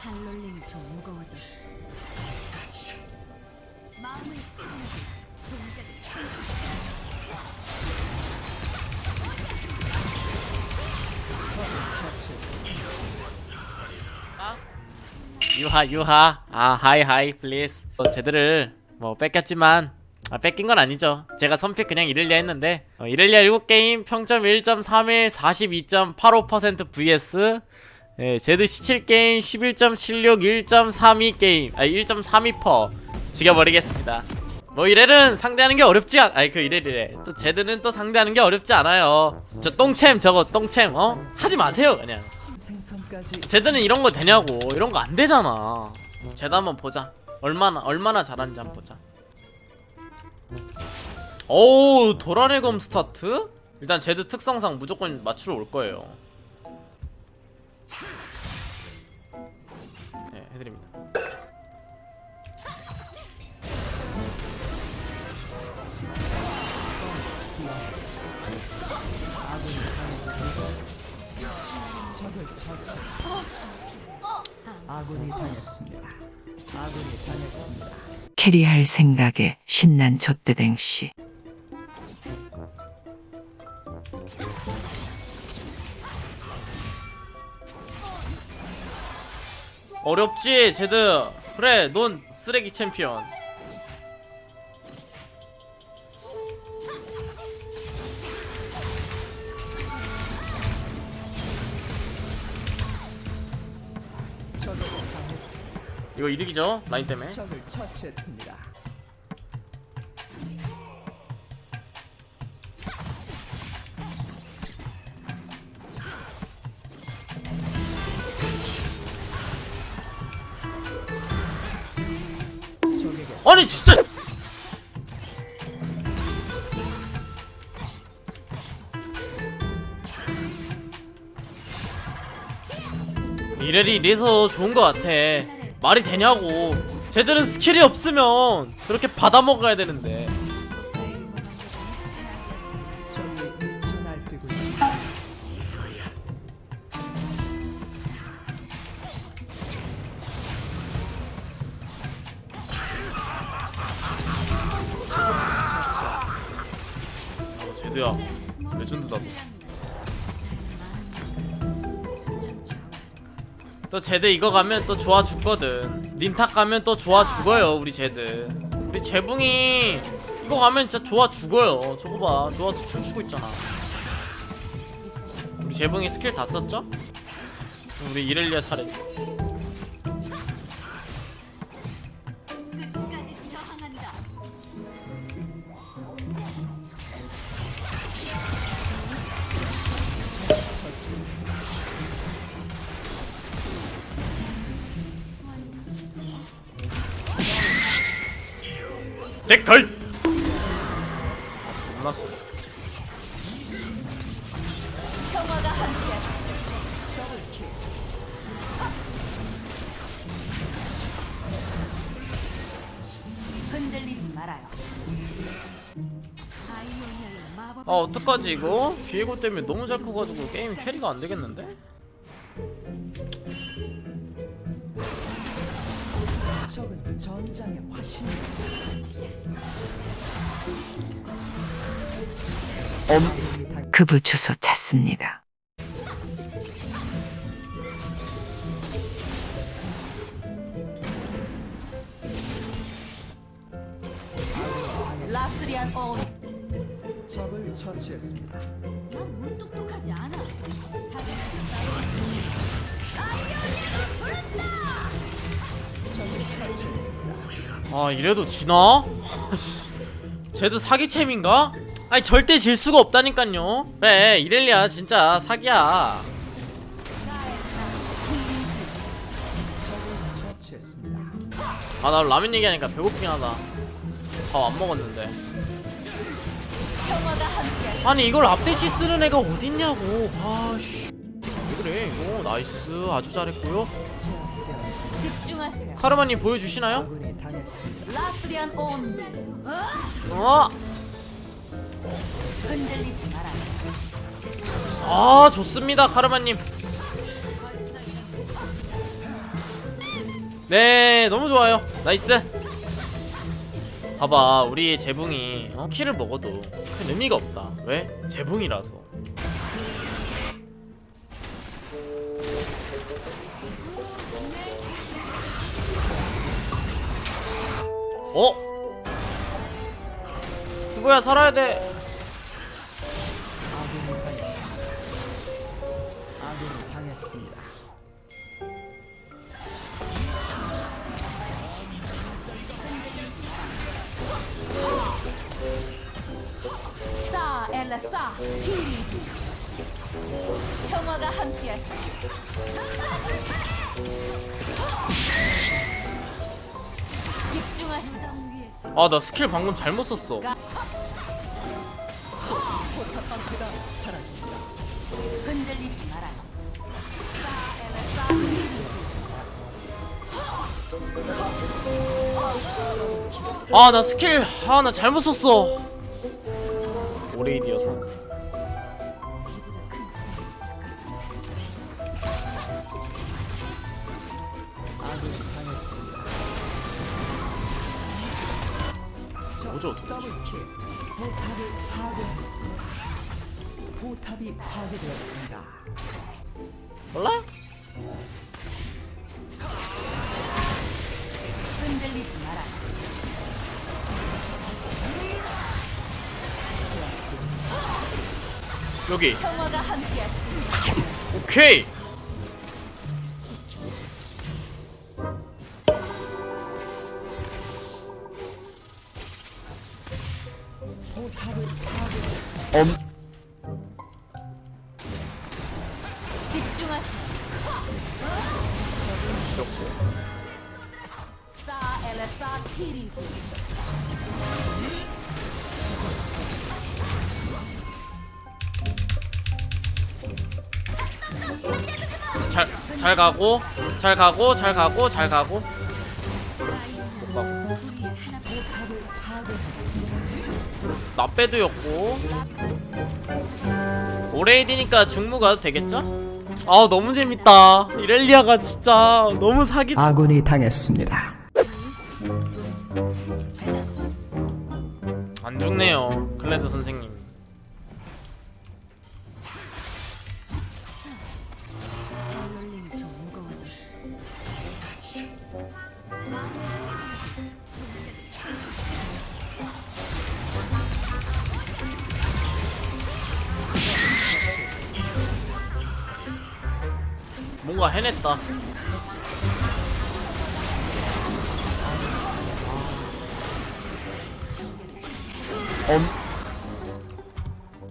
발놀림이 좀 무거워졌어. 마음을 차분하게 동작을 신속. 유하 유하 아 hi hi please 어, 제드를 뭐 뺏겼지만 아 뺏긴 건 아니죠 제가 선pick 그냥 이렐리아 했는데 어, 이렐리아 7게임 평점 1.31 42.85% vs 예, 제드 17게임 11.76 1.32게임. 아 1.32% 죽여버리겠습니다. 뭐 이렐은 상대하는 게 어렵지 않 아니 그 이렐이래. 또 제드는 또 상대하는 게 어렵지 않아요. 저 똥챔 저거 똥챔 어? 하지 마세요 그냥. 제드는 이런 거 되냐고. 이런 거 안 되잖아. 제드 한번 보자. 얼마나 얼마나 잘하는지 한번 보자. 오우 도란의 검 스타트? 일단 제드 특성상 무조건 맞추러 올 거예요 해드립니다 적을 처치했습니다. 아군이 당했습니다. 아군이 당했습니다. 캐리할 생각에 신난 좆대댕씨. 어렵지 제드 그래 넌 쓰레기 챔피언. 이거 이득이죠 라인 때문에. 아니 진짜. 이렐이 이래서 좋은 거 같아. 말이 되냐고. 제드는 스킬이 없으면 그렇게 받아먹어야 되는데 제드야 레전드다. 또 제드 이거 가면 또 좋아 죽거든. 닌탁 가면 또 좋아 죽어요 우리 제드. 우리 재붕이 이거 가면 진짜 좋아 죽어요. 저거 봐 좋아서 춤추고 있잖아. 우리 재붕이 스킬 다 썼죠? 우리 이렐리아 차례 넥타이 몰랐어. 흔들리지 말아요. 아 어떡하지 이거? 비에고 때문에 너무 잘 커가지고 게임 캐리가 안 되겠는데? 전장의 화신. 당- 그부 주소 찾습니다. 라스리안 온. 적을 처치했습니다. 난 무뚝뚝하지 않아. 적을 처치했습니다. 아 이래도 지나? 쟤도 사기챔인가? 아니 절대 질 수가 없다니깐요 그래 이렐리아 진짜 사기야. 아 나 라면 얘기하니까 배고프긴 하다 밥 안 먹었는데. 아니 이걸 앞대시 쓰는 애가 어딨냐고 아씨 왜 그래 이거 nice 아주 잘했고요 카르마님 보여주시나요? 어? 아 좋습니다 카르마님. 네 너무 좋아요. nice. 봐봐 우리 재붕이 어, kill을 먹어도 큰 의미가 없다. 왜? 재붕이라서 어? 누구야 살아야 돼 아군이 당했습니다. 아군이 당했습니다. 싸 엘라 싸 티리디 평화가 함께하시 아 나 스킬 방금 잘못 썼어. 아 나 스킬 아 나 잘못 썼어. 오레이디어서 포탑이 파괴되었습니다. 몰라? 흔들리지 마라. 여기. 오케이 잘, 잘 가고 잘 가고 잘 가고 잘 가고. 나 빼도였고 오레이디니까 중무 가도 되겠죠? 아 너무 재밌다. 이렐리아가 진짜 너무 사기 아군이 당했습니다. 안 죽네요 클레드 선생님 뭔가 해냈다.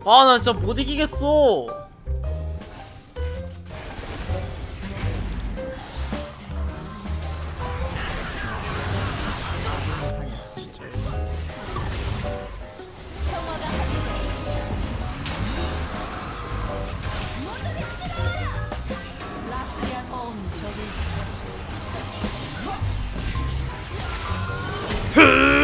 아나 진짜 못 이기겠어 Huh?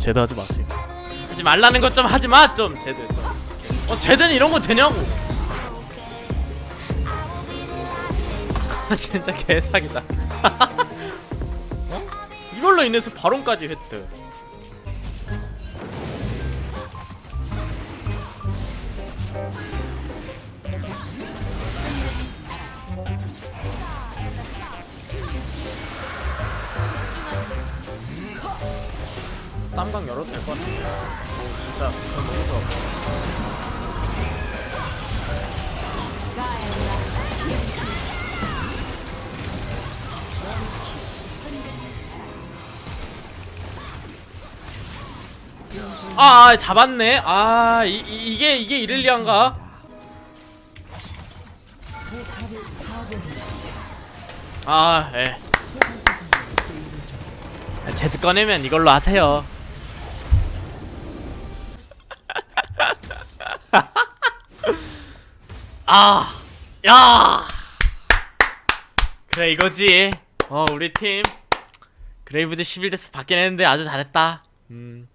제드 하지 마세요. 하지 말라는 것 좀 하지 마 좀 제드 좀어 제드는 이런 거 되냐고. 아 진짜 개사기다. 어? 이걸로 인해서 바론까지 획득 쌈강 열어도 될 것 같은데 오 진짜 너무 좋아 아, 아 잡았네 아 이, 이, 이게 이게 이를리안가. 아 예. 접 아, 제드 꺼내면 이걸로 하세요 아, 야, 그래 이거지. 어, 우리 팀 그레이브즈 11데스 받긴 했는데 아주 잘했다. 음,